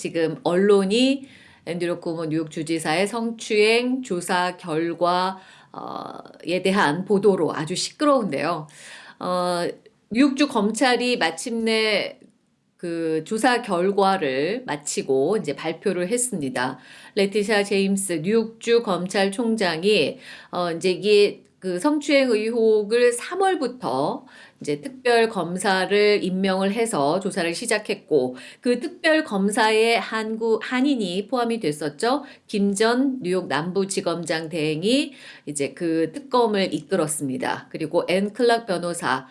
지금 언론이 앤드류 쿠모 뉴욕 주지사의 성추행 조사 결과에 대한 보도로 아주 시끄러운데요. 어, 뉴욕주 검찰이 마침내 그 조사 결과를 마치고 이제 발표를 했습니다. 레티샤 제임스 뉴욕주 검찰총장이 어 이제 이게 그 성추행 의혹을 3월부터 이제 특별 검사를 임명을 해서 조사를 시작했고 그 특별 검사에 한국 한인이 포함이 됐었죠. 김전 뉴욕 남부지검장 대행이 이제 그 특검을 이끌었습니다. 그리고 앤 클락 변호사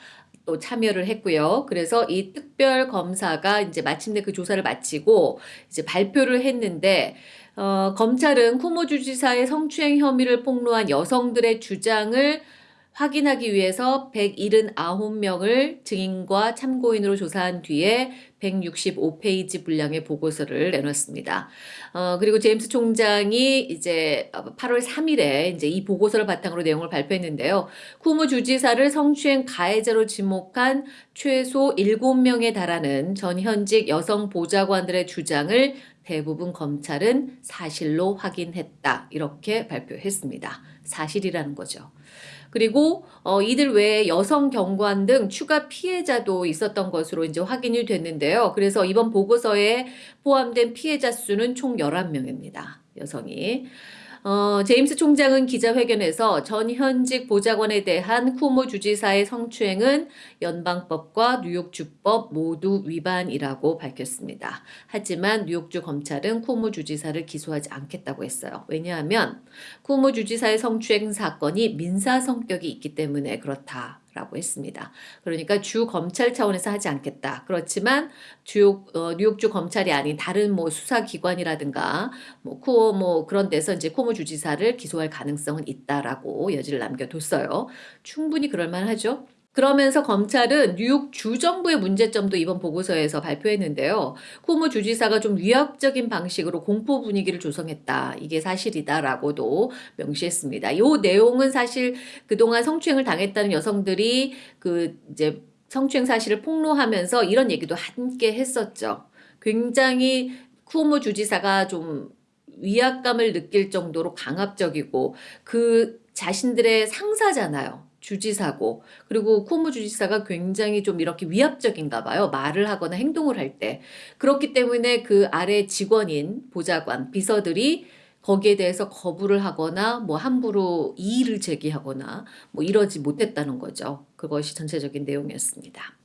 또 참여를 했고요. 그래서 이 특별 검사가 이제 마침내 그 조사를 마치고 이제 발표를 했는데 어, 검찰은 쿠모 주지사의 성추행 혐의를 폭로한 여성들의 주장을 확인하기 위해서 179명을 증인과 참고인으로 조사한 뒤에 165페이지 분량의 보고서를 내놨습니다. 어, 그리고 제임스 총장이 이제 8월 3일에 이제 이 보고서를 바탕으로 내용을 발표했는데요. 쿠무 주지사를 성추행 가해자로 지목한 최소 7명에 달하는 전 현직 여성 보좌관들의 주장을 대부분 검찰은 사실로 확인했다. 이렇게 발표했습니다. 사실이라는 거죠. 그리고 어, 이들 외에 여성 경관 등 추가 피해자도 있었던 것으로 이제 확인이 됐는데요. 그래서 이번 보고서에 포함된 피해자 수는 총 11명입니다. 여성이. 어, 제임스 총장은 기자회견에서 전 현직 보좌관에 대한 쿠모 주지사의 성추행은 연방법과 뉴욕주법 모두 위반이라고 밝혔습니다. 하지만 뉴욕주 검찰은 쿠모 주지사를 기소하지 않겠다고 했어요. 왜냐하면 쿠모 주지사의 성추행 사건이 민사 성격이 있기 때문에 그렇다. 라고 했습니다. 그러니까 주 검찰 차원에서 하지 않겠다. 그렇지만 주 어, 뉴욕주 검찰이 아닌 다른 뭐 수사기관이라든가 뭐 쿠어 뭐 그런 데서 이제 코모 주지사를 기소할 가능성은 있다라고 여지를 남겨뒀어요. 충분히 그럴만하죠. 그러면서 검찰은 뉴욕 주정부의 문제점도 이번 보고서에서 발표했는데요. 쿠모 주지사가 좀 위압적인 방식으로 공포 분위기를 조성했다. 이게 사실이다라고도 명시했습니다. 이 내용은 사실 그동안 성추행을 당했다는 여성들이 그 이제 성추행 사실을 폭로하면서 이런 얘기도 함께 했었죠. 굉장히 쿠모 주지사가 좀 위압감을 느낄 정도로 강압적이고 그 자신들의 상사잖아요. 주지사고 그리고 코모 주지사가 굉장히 좀 이렇게 위압적인가 봐요. 말을 하거나 행동을 할 때. 그렇기 때문에 그 아래 직원인 보좌관, 비서들이 거기에 대해서 거부를 하거나 뭐 함부로 이의를 제기하거나 뭐 이러지 못했다는 거죠. 그것이 전체적인 내용이었습니다.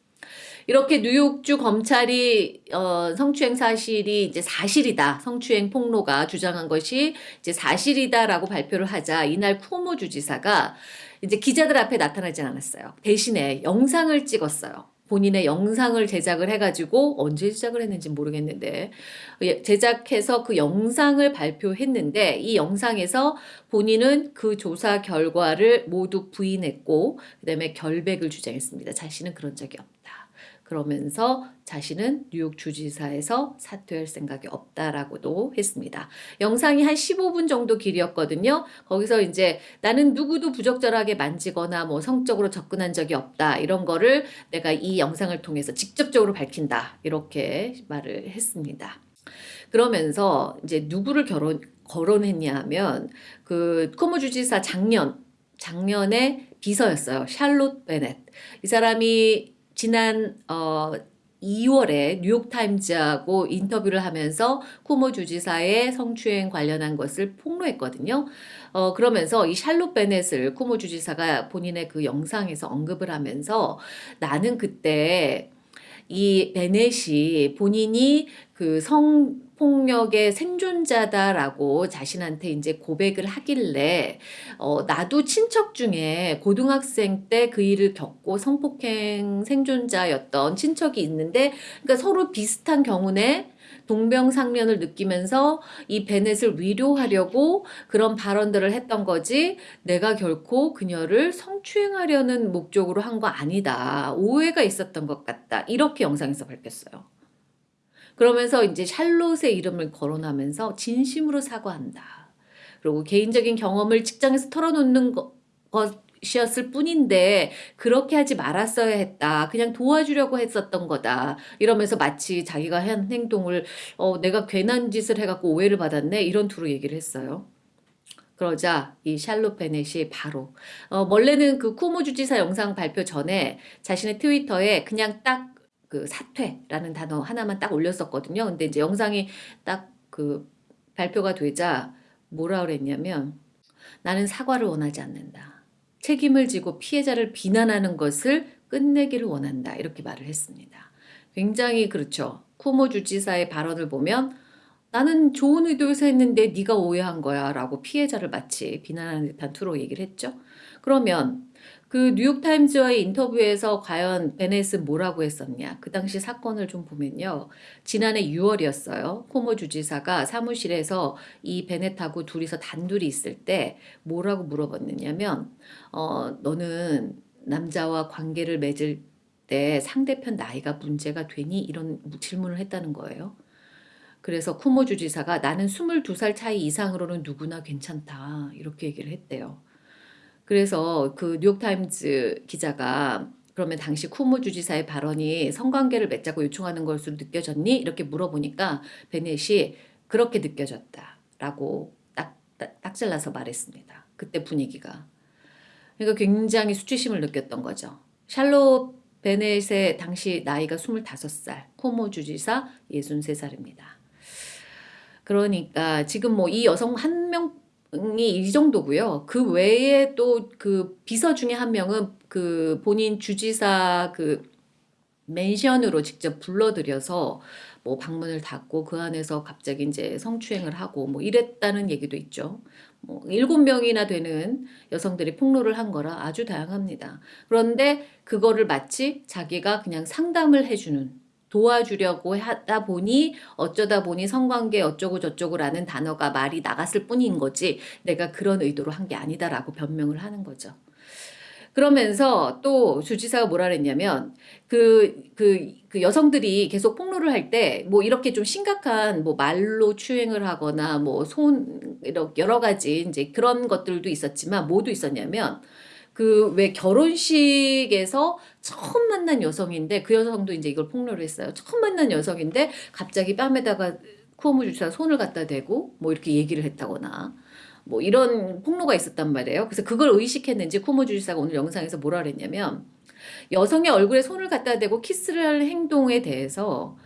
이렇게 뉴욕주 검찰이 어, 성추행 사실이 이제 사실이다. 성추행 폭로가 주장한 것이 이제 사실이다라고 발표를 하자 이날 쿠모 주지사가 이제 기자들 앞에 나타나진 않았어요. 대신에 영상을 찍었어요. 본인의 영상을 제작을 해가지고 언제 제작을 했는지 모르겠는데 예, 제작해서 그 영상을 발표했는데 이 영상에서 본인은 그 조사 결과를 모두 부인했고 그 다음에 결백을 주장했습니다. 자신은 그런 적이 없다. 그러면서 자신은 뉴욕 주지사에서 사퇴할 생각이 없다라고도 했습니다. 영상이 한 15분 정도 길이었거든요. 거기서 이제 나는 누구도 부적절하게 만지거나 뭐 성적으로 접근한 적이 없다. 이런 거를 내가 이 영상을 통해서 직접적으로 밝힌다. 이렇게 말을 했습니다. 그러면서 이제 누구를 결혼 거론했냐 하면 그 코모 주지사 작년 작년에 비서였어요. 샬롯 베넷. 이 사람이 지난 어 2월에 뉴욕타임즈하고 인터뷰를 하면서 쿠모 주지사의 성추행 관련한 것을 폭로했거든요. 어, 그러면서 이 샬롯 베넷을 쿠모 주지사가 본인의 그 영상에서 언급을 하면서 나는 그때 이 베넷이 본인이 그 성폭력의 생존자다라고 자신한테 이제 고백을 하길래 어 나도 친척 중에 고등학생 때 그 일을 겪고 성폭행 생존자였던 친척이 있는데 그러니까 서로 비슷한 경우네 동병상련을 느끼면서 이 베넷을 위로하려고 그런 발언들을 했던 거지 내가 결코 그녀를 성추행하려는 목적으로 한 거 아니다. 오해가 있었던 것 같다. 이렇게 영상에서 밝혔어요. 그러면서 이제 샬롯의 이름을 거론하면서 진심으로 사과한다. 그리고 개인적인 경험을 직장에서 털어놓는 것 시었을 뿐인데 그렇게 하지 말았어야 했다. 그냥 도와주려고 했었던 거다. 이러면서 마치 자기가 한 행동을 어, 내가 괜한 짓을 해갖고 오해를 받았네. 이런 투로 얘기를 했어요. 그러자 이 샬롯 베넷이 바로 어, 원래는 그 쿠모 주지사 영상 발표 전에 자신의 트위터에 그냥 딱 그 사퇴라는 단어 하나만 딱 올렸었거든요. 근데 이제 영상이 딱 그 발표가 되자 뭐라 그랬냐면 나는 사과를 원하지 않는다. 책임을 지고 피해자를 비난하는 것을 끝내기를 원한다. 이렇게 말을 했습니다. 굉장히 그렇죠. 쿠모 주지사의 발언을 보면 나는 좋은 의도에서 했는데 네가 오해한 거야 라고 피해자를 마치 비난하는 듯한 투로 얘기를 했죠. 그러면 그 뉴욕타임즈와의 인터뷰에서 과연 베넷은 뭐라고 했었냐. 그 당시 사건을 좀 보면요. 지난해 6월이었어요. 코모 주지사가 사무실에서 이 베넷하고 둘이서 단둘이 있을 때 뭐라고 물어봤느냐면 어, 너는 남자와 관계를 맺을 때 상대편 나이가 문제가 되니? 이런 질문을 했다는 거예요. 그래서 쿠모 주지사가 나는 22살 차이 이상으로는 누구나 괜찮다. 이렇게 얘기를 했대요. 그래서 그 뉴욕타임즈 기자가 그러면 당시 쿠모 주지사의 발언이 성관계를 맺자고 요청하는 것으로 느껴졌니? 이렇게 물어보니까 베넷이 그렇게 느껴졌다 라고 딱, 딱, 딱 잘라서 말했습니다. 그때 분위기가. 그러니까 굉장히 수치심을 느꼈던 거죠. 샬롯 베넷의 당시 나이가 25살, 코모 주지사 63살입니다. 그러니까 지금 뭐 이 여성 한 명 이이 정도고요. 그 외에 또 그 비서 중에 한 명은 그 본인 주지사 그 맨션으로 직접 불러들여서 뭐 방문을 닫고 그 안에서 갑자기 이제 성추행을 하고 뭐 이랬다는 얘기도 있죠. 뭐 일곱 명이나 되는 여성들이 폭로를 한 거라 아주 다양합니다. 그런데 그거를 마치 자기가 그냥 상담을 해주는 도와주려고 하다 보니 어쩌다 보니 성관계 어쩌고 저쩌고라는 단어가 말이 나갔을 뿐인 거지 내가 그런 의도로 한 게 아니다라고 변명을 하는 거죠. 그러면서 또 주지사가 뭐라 그랬냐면 그, 그, 그 여성들이 계속 폭로를 할 때 뭐 이렇게 좀 심각한 뭐 말로 추행을 하거나 뭐 손, 여러 가지 이제 그런 것들도 있었지만 뭐도 있었냐면 그 왜 결혼식에서 처음 만난 여성인데 그 여성도 이제 이걸 폭로를 했어요. 처음 만난 여성인데 갑자기 뺨에다가 쿠오모 주사 손을 갖다 대고 뭐 이렇게 얘기를 했다거나 뭐 이런 폭로가 있었단 말이에요. 그래서 그걸 의식했는지 쿠모 주지사가 오늘 영상에서 뭐라 그랬냐면 여성의 얼굴에 손을 갖다 대고 키스를 할 행동에 대해서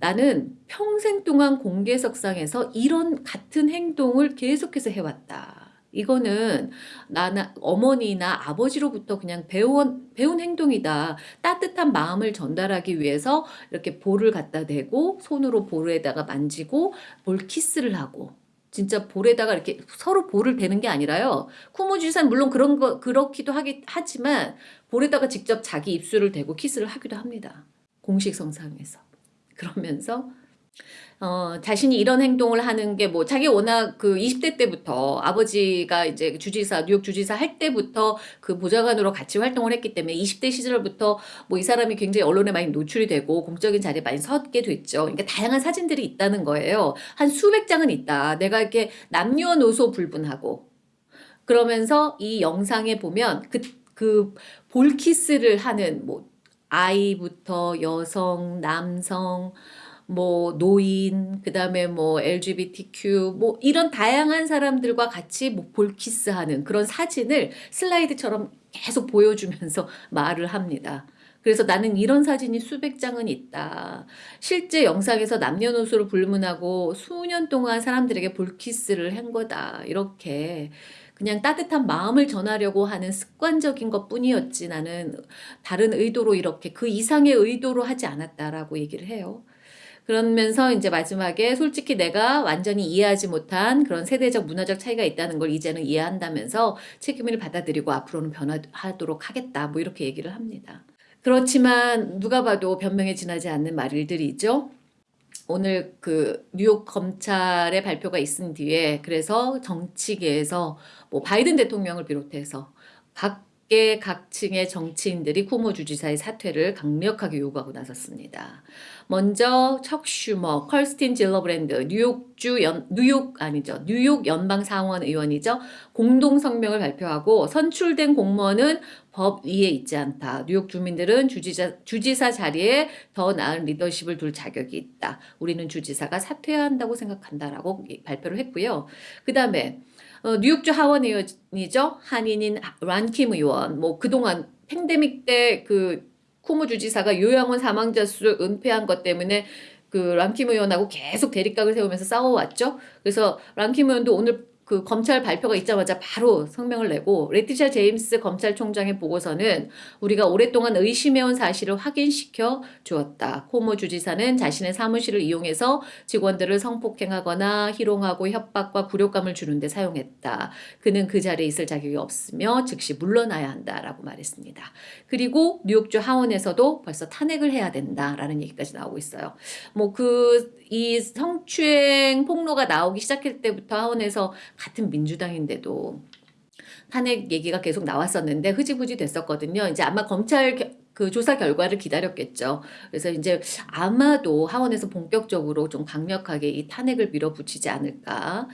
나는 평생 동안 공개석상에서 이런 같은 행동을 계속해서 해왔다. 이거는 나나 어머니나 아버지로부터 그냥 배운 배운 행동이다. 따뜻한 마음을 전달하기 위해서 이렇게 볼을 갖다 대고 손으로 볼에다가 만지고 볼 키스를 하고 진짜 볼에다가 이렇게 서로 볼을 대는 게 아니라요. 쿠모주산 물론 그런 거 그렇기도 하기 하지만 볼에다가 직접 자기 입술을 대고 키스를 하기도 합니다. 공식 성상에서 그러면서 어, 자신이 이런 행동을 하는 게 뭐 자기 워낙 그 20대 때부터 아버지가 이제 주지사 뉴욕 주지사 할 때부터 그 보좌관으로 같이 활동을 했기 때문에 20대 시절부터 뭐 이 사람이 굉장히 언론에 많이 노출이 되고 공적인 자리에 많이 섰게 됐죠. 그러니까 다양한 사진들이 있다는 거예요. 한 수백 장은 있다. 내가 이렇게 남녀노소 불분하고 그러면서 이 영상에 보면 그 그 볼키스를 하는 뭐 아이부터 여성, 남성 뭐 노인, 그다음에 뭐 LGBTQ 뭐 이런 다양한 사람들과 같이 뭐 볼키스하는 그런 사진을 슬라이드처럼 계속 보여주면서 말을 합니다. 그래서 나는 이런 사진이 수백 장은 있다. 실제 영상에서 남녀노소를 불문하고 수년 동안 사람들에게 볼키스를 한 거다. 이렇게 그냥 따뜻한 마음을 전하려고 하는 습관적인 것 뿐이었지 나는 다른 의도로 이렇게 그 이상의 의도로 하지 않았다라고 얘기를 해요. 그러면서 이제 마지막에 솔직히 내가 완전히 이해하지 못한 그런 세대적 문화적 차이가 있다는 걸 이제는 이해한다면서 책임을 받아들이고 앞으로는 변화하도록 하겠다 뭐 이렇게 얘기를 합니다. 그렇지만 누가 봐도 변명에 지나지 않는 말들이죠. 오늘 그 뉴욕 검찰의 발표가 있은 뒤에 그래서 정치계에서 뭐 바이든 대통령을 비롯해서 각 각계 각층의 정치인들이 쿠모 주지사의 사퇴를 강력하게 요구하고 나섰습니다. 먼저 척 슈머, 커스틴 질리브랜드, 뉴욕주 연, 뉴욕 아니죠. 뉴욕 연방 상원 의원이죠. 공동 성명을 발표하고 선출된 공무원은 법 위에 있지 않다. 뉴욕 주민들은 주지사, 주지사 자리에 더 나은 리더십을 둘 자격이 있다. 우리는 주지사가 사퇴해야 한다고 생각한다라고 발표를 했고요. 그 다음에 어, 뉴욕주 하원 의원이죠. 한인인 란킴 의원. 뭐 그동안 팬데믹 때 그 쿠모 주지사가 요양원 사망자 수를 은폐한 것 때문에 그 람킴 의원하고 계속 대립각을 세우면서 싸워왔죠. 그래서 람킴 의원도 오늘 그 검찰 발표가 있자마자 바로 성명을 내고 레티샤 제임스 검찰총장의 보고서는 우리가 오랫동안 의심해온 사실을 확인시켜 주었다. 코모 주지사는 자신의 사무실을 이용해서 직원들을 성폭행하거나 희롱하고 협박과 굴욕감을 주는데 사용했다. 그는 그 자리에 있을 자격이 없으며 즉시 물러나야 한다라고 말했습니다. 그리고 뉴욕주 하원에서도 벌써 탄핵을 해야 된다라는 얘기까지 나오고 있어요. 뭐 그 이 성추행 폭로가 나오기 시작할 때부터 하원에서 같은 민주당인데도 탄핵 얘기가 계속 나왔었는데 흐지부지 됐었거든요. 이제 아마 검찰 겨, 그 조사 결과를 기다렸겠죠. 그래서 이제 아마도 하원에서 본격적으로 좀 강력하게 이 탄핵을 밀어붙이지 않을까.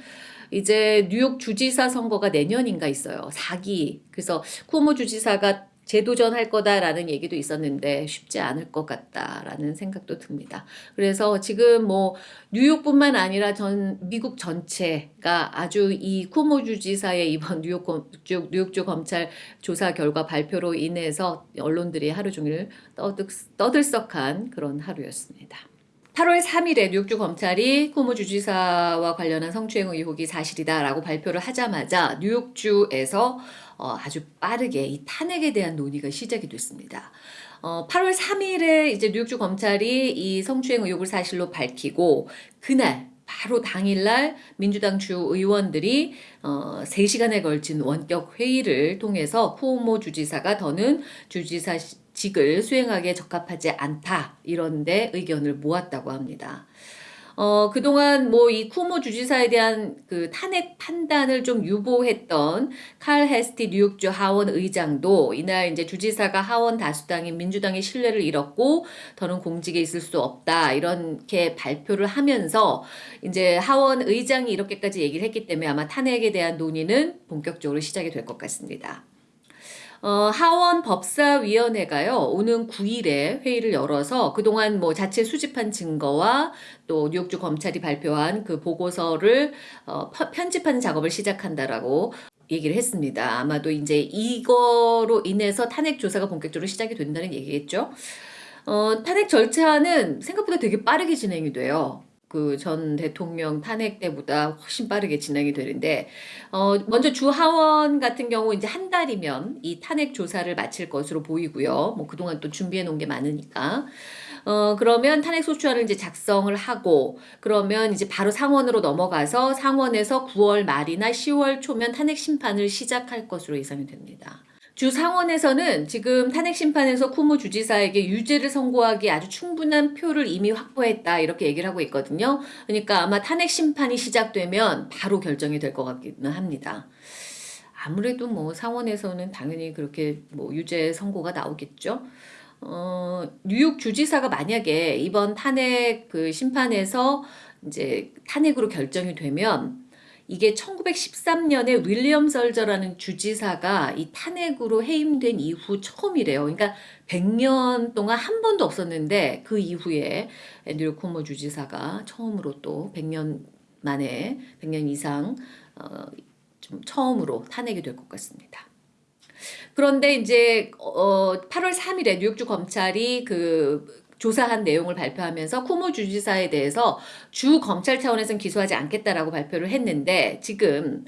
이제 뉴욕 주지사 선거가 내년인가 있어요. 4기. 그래서 쿠오모 주지사가 재도전할 거다라는 얘기도 있었는데 쉽지 않을 것 같다라는 생각도 듭니다. 그래서 지금 뭐 뉴욕뿐만 아니라 전 미국 전체가 아주 이 쿠모 주지사의 이번 뉴욕 주, 뉴욕주 검찰 조사 결과 발표로 인해서 언론들이 하루 종일 떠들, 떠들썩한 그런 하루였습니다. 8월 3일에 뉴욕주 검찰이 쿠모 주지사와 관련한 성추행 의혹이 사실이다라고 발표를 하자마자 뉴욕주에서 어, 아주 빠르게 이 탄핵에 대한 논의가 시작이 됐습니다. 어, 8월 3일에 이제 뉴욕주 검찰이 이 성추행 의혹을 사실로 밝히고 그날 바로 당일날 민주당 주 의원들이 어, 3시간에 걸친 원격 회의를 통해서 쿠오모 주지사가 더는 주지사 직을 수행하기에 적합하지 않다 이런 데 의견을 모았다고 합니다. 어, 그동안 뭐 이 쿠모 주지사에 대한 그 탄핵 판단을 좀 유보했던 칼 헤스티 뉴욕주 하원 의장도 이날 이제 주지사가 하원 다수당인 민주당의 신뢰를 잃었고 더는 공직에 있을 수 없다 이렇게 발표를 하면서 이제 하원 의장이 이렇게까지 얘기를 했기 때문에 아마 탄핵에 대한 논의는 본격적으로 시작이 될 것 같습니다. 어, 하원 법사위원회가요, 오는 9일에 회의를 열어서 그동안 뭐 자체 수집한 증거와 또 뉴욕주 검찰이 발표한 그 보고서를 어, 편집하는 작업을 시작한다라고 얘기를 했습니다. 아마도 이제 이거로 인해서 탄핵 조사가 본격적으로 시작이 된다는 얘기겠죠. 어, 탄핵 절차는 생각보다 되게 빠르게 진행이 돼요. 그 전 대통령 탄핵 때보다 훨씬 빠르게 진행이 되는데 어 먼저 주 하원 같은 경우 이제 한 달이면 이 탄핵 조사를 마칠 것으로 보이고요. 뭐 그동안 또 준비해 놓은 게 많으니까. 어, 그러면 탄핵 소추안을 이제 작성을 하고, 그러면 이제 바로 상원으로 넘어가서 상원에서 9월 말이나 10월 초면 탄핵 심판을 시작할 것으로 예상이 됩니다. 주 상원에서는 지금 탄핵 심판에서 쿠모 주지사에게 유죄를 선고하기 아주 충분한 표를 이미 확보했다 이렇게 얘기를 하고 있거든요. 그러니까 아마 탄핵 심판이 시작되면 바로 결정이 될 것 같기는 합니다. 아무래도 뭐 상원에서는 당연히 그렇게 뭐 유죄 선고가 나오겠죠. 어, 뉴욕 주지사가 만약에 이번 탄핵 그 심판에서 이제 탄핵으로 결정이 되면 이게 1913년에 윌리엄 설저라는 주지사가 이 탄핵으로 해임된 이후 처음이래요. 그러니까 100년 동안 한 번도 없었는데 그 이후에 앤드류 코모 주지사가 처음으로 또 100년 만에 100년 이상 어, 좀 처음으로 탄핵이 될 것 같습니다. 그런데 이제 어 8월 3일에 뉴욕주 검찰이 그 조사한 내용을 발표하면서 쿠모 주지사에 대해서 주 검찰 차원에서는 기소하지 않겠다라고 발표를 했는데 지금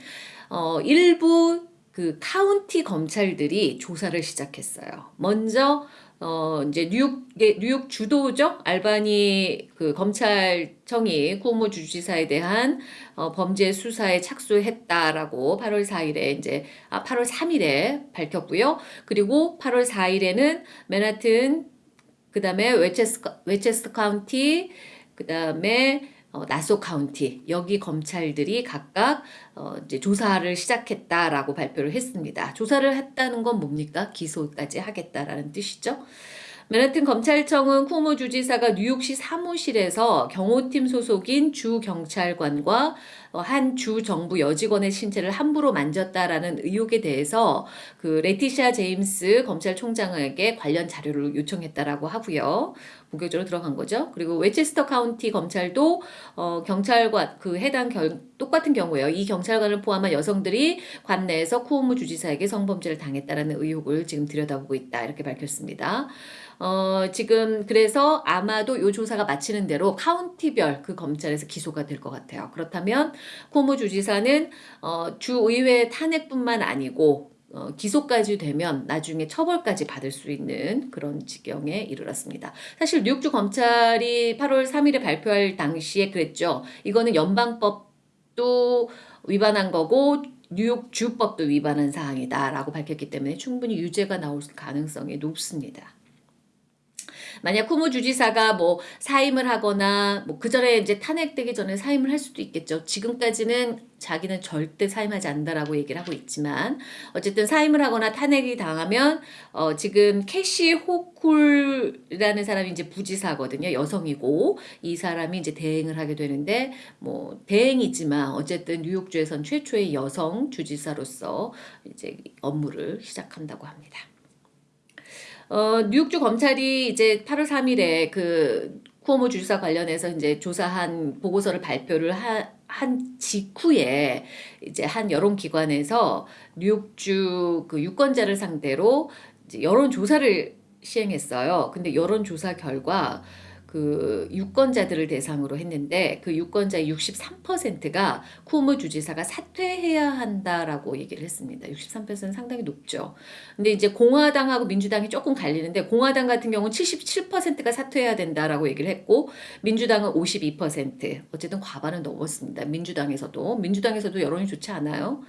어 일부 그 카운티 검찰들이 조사를 시작했어요. 먼저 어 이제 뉴욕 뉴욕 주도죠 알바니 그 검찰청이 쿠모 주지사에 대한 어 범죄 수사에 착수했다라고 8월 4일에 이제 아 8월 3일에 밝혔고요. 그리고 8월 4일에는 맨하튼 그 다음에 웨체스, 웨체스터 카운티, 그 다음에 어, 나소 카운티 여기 검찰들이 각각 어, 이제 조사를 시작했다라고 발표를 했습니다. 조사를 했다는 건 뭡니까? 기소까지 하겠다라는 뜻이죠. 맨하튼 검찰청은 쿠모 주지사가 뉴욕시 사무실에서 경호팀 소속인 주 경찰관과 어, 한 주 정부 여직원의 신체를 함부로 만졌다라는 의혹에 대해서 그 레티샤 제임스 검찰총장에게 관련 자료를 요청했다라고 하고요. 본격적으로 들어간 거죠. 그리고 웨체스터 카운티 검찰도 어, 경찰관 그 해당 결, 똑같은 경우에요. 이 경찰관을 포함한 여성들이 관 내에서 쿠오모 주지사에게 성범죄를 당했다라는 의혹을 지금 들여다보고 있다 이렇게 밝혔습니다. 어, 지금 그래서 아마도 요 조사가 마치는 대로 카운티별 그 검찰에서 기소가 될 것 같아요. 그렇다면 코모 주지사는 어, 주의회 탄핵뿐만 아니고 어, 기소까지 되면 나중에 처벌까지 받을 수 있는 그런 지경에 이르렀습니다. 사실 뉴욕주 검찰이 8월 3일에 발표할 당시에 그랬죠. 이거는 연방법도 위반한 거고 뉴욕 주법도 위반한 사항이다라고 밝혔기 때문에 충분히 유죄가 나올 가능성이 높습니다. 만약 쿠무 주지사가 뭐 사임을 하거나 뭐 그전에 이제 탄핵되기 전에 사임을 할 수도 있겠죠. 지금까지는 자기는 절대 사임하지 않는다라고 얘기를 하고 있지만 어쨌든 사임을 하거나 탄핵이 당하면 어 지금 캐시 호쿨이라는 사람이 이제 부지사거든요. 여성이고 이 사람이 이제 대행을 하게 되는데 뭐 대행이지만 어쨌든 뉴욕주에선 최초의 여성 주지사로서 이제 업무를 시작한다고 합니다. 어, 뉴욕주 검찰이 이제 8월 3일에 그 쿠오모 주지사 관련해서 이제 조사한 보고서를 발표를 하, 한 직후에 이제 한 여론기관에서 뉴욕주 그 유권자를 상대로 여론조사를 시행했어요. 근데 여론조사 결과 그 유권자들을 대상으로 했는데 그 유권자의 63%가 쿠오모 주지사가 사퇴해야 한다라고 얘기를 했습니다. 63%는 상당히 높죠. 근데 이제 공화당하고 민주당이 조금 갈리는데 공화당 같은 경우는 77%가 사퇴해야 된다라고 얘기를 했고 민주당은 52% 어쨌든 과반은 넘었습니다. 민주당에서도 민주당에서도 여론이 좋지 않아요.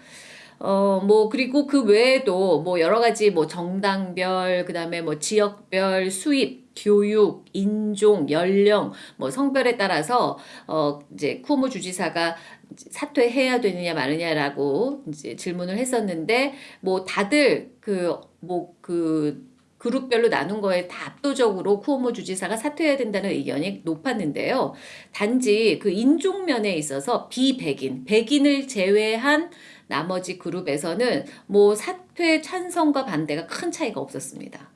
어, 뭐, 그리고 그 외에도 뭐 여러 가지 뭐 정당별, 그 다음에 뭐 지역별 수입, 교육, 인종, 연령, 뭐 성별에 따라서 어 이제 쿠오모 주지사가 사퇴해야 되느냐 마느냐라고 이제 질문을 했었는데 뭐 다들 그 뭐그 그 그룹별로 나눈 거에 다 압도적으로 쿠오모 주지사가 사퇴해야 된다는 의견이 높았는데요. 단지 그 인종 면에 있어서 비백인, 백인을 제외한 나머지 그룹에서는 뭐 사퇴 찬성과 반대가 큰 차이가 없었습니다.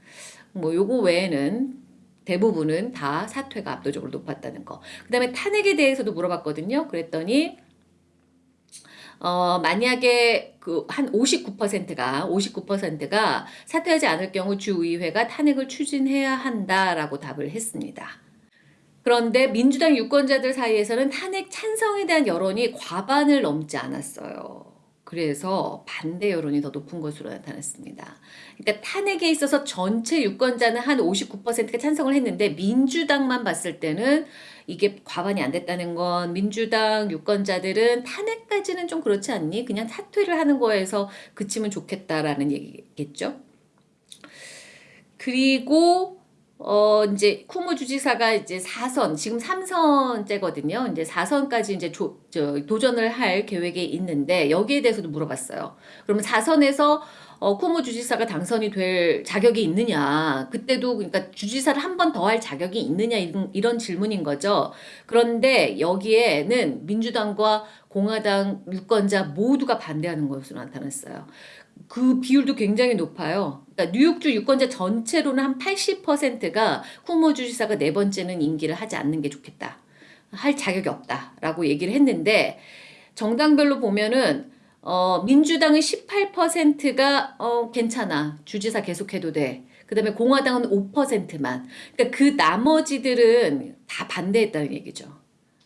뭐 요거 외에는 대부분은 다 사퇴가 압도적으로 높았다는 거. 그 다음에 탄핵에 대해서도 물어봤거든요. 그랬더니 어, 만약에 그 한 59%가 59%가 사퇴하지 않을 경우 주의회가 탄핵을 추진해야 한다라고 답을 했습니다. 그런데 민주당 유권자들 사이에서는 탄핵 찬성에 대한 여론이 과반을 넘지 않았어요. 그래서 반대 여론이 더 높은 것으로 나타났습니다. 그러니까 탄핵에 있어서 전체 유권자는 한 59%가 찬성을 했는데 민주당만 봤을 때는 이게 과반이 안 됐다는 건 민주당 유권자들은 탄핵까지는 좀 그렇지 않니? 그냥 사퇴를 하는 거에서 그치면 좋겠다라는 얘기겠죠. 그리고 어, 이제 쿠모 주지사가 이제 4선, 지금 3선째거든요. 이제 4선까지 이제 조, 저, 도전을 할 계획에 있는데 여기에 대해서도 물어봤어요. 그러면 4선에서 어, 쿠모 주지사가 당선이 될 자격이 있느냐. 그때도 그러니까 주지사를 한 번 더 할 자격이 있느냐 이런, 이런 질문인 거죠. 그런데 여기에는 민주당과 공화당 유권자 모두가 반대하는 것으로 나타났어요. 그 비율도 굉장히 높아요. 그러니까 뉴욕주 유권자 전체로는 한 80%가 쿠모 주지사가 네 번째는 임기를 하지 않는 게 좋겠다. 할 자격이 없다라고 얘기를 했는데 정당별로 보면은 어, 민주당은 18%가 어, 괜찮아. 주지사 계속해도 돼. 그 다음에 공화당은 5%만. 그러니까 그 나머지들은 다 반대했다는 얘기죠.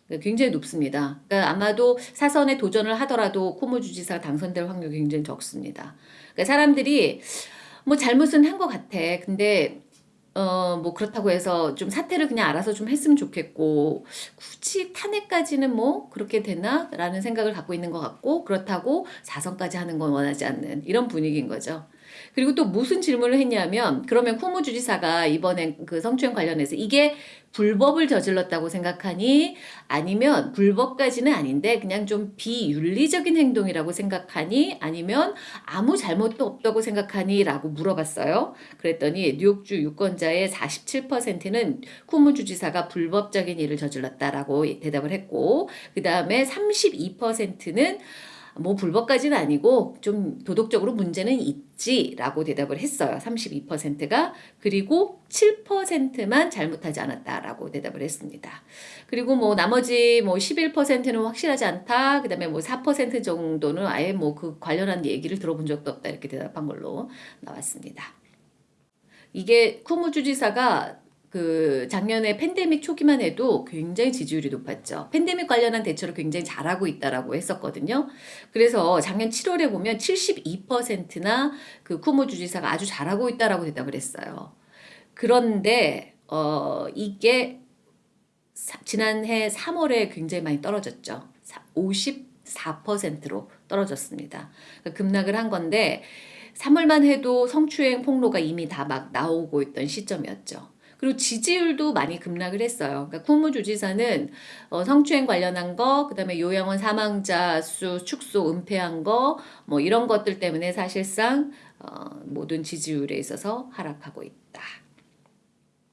그러니까 굉장히 높습니다. 그러니까 아마도 사선에 도전을 하더라도 코모 주지사 당선될 확률이 굉장히 적습니다. 그러니까 사람들이 뭐 잘못은 한 것 같아. 근데 어, 뭐 그렇다고 해서 좀 사태를 그냥 알아서 좀 했으면 좋겠고 굳이 탄핵까지는 뭐 그렇게 되나? 라는 생각을 갖고 있는 것 같고 그렇다고 사선까지 하는 건 원하지 않는 이런 분위기인 거죠. 그리고 또 무슨 질문을 했냐면 그러면 쿠무주지사가 이번에 그 성추행 관련해서 이게 불법을 저질렀다고 생각하니 아니면 불법까지는 아닌데 그냥 좀 비윤리적인 행동이라고 생각하니 아니면 아무 잘못도 없다고 생각하니 라고 물어봤어요. 그랬더니 뉴욕주 유권자의 47%는 쿠무주지사가 불법적인 일을 저질렀다라고 대답을 했고 그 다음에 32%는 뭐 불법까지는 아니고 좀 도덕적으로 문제는 있지라고 대답을 했어요. 32%가 그리고 7%만 잘못하지 않았다라고 대답을 했습니다. 그리고 뭐 나머지 뭐 11%는 확실하지 않다. 그다음에 뭐 4% 정도는 아예 뭐 그 관련한 얘기를 들어본 적도 없다 이렇게 대답한 걸로 나왔습니다. 이게 쿠무 주지사가 그 작년에 팬데믹 초기만 해도 굉장히 지지율이 높았죠. 팬데믹 관련한 대처를 굉장히 잘하고 있다라고 했었거든요. 그래서 작년 7월에 보면 72%나 그 쿠모 주지사가 아주 잘하고 있다라고 대답을 했어요. 그런데 어 이게 사, 지난해 3월에 굉장히 많이 떨어졌죠. 54%로 떨어졌습니다. 그러니까 급락을 한 건데 3월만 해도 성추행 폭로가 이미 다 막 나오고 있던 시점이었죠. 그리고 지지율도 많이 급락을 했어요. 그러니까 국무주지사는 어, 성추행 관련한 거, 그 다음에 요양원 사망자 수 축소 은폐한 거, 뭐 이런 것들 때문에 사실상 어, 모든 지지율에 있어서 하락하고 있다.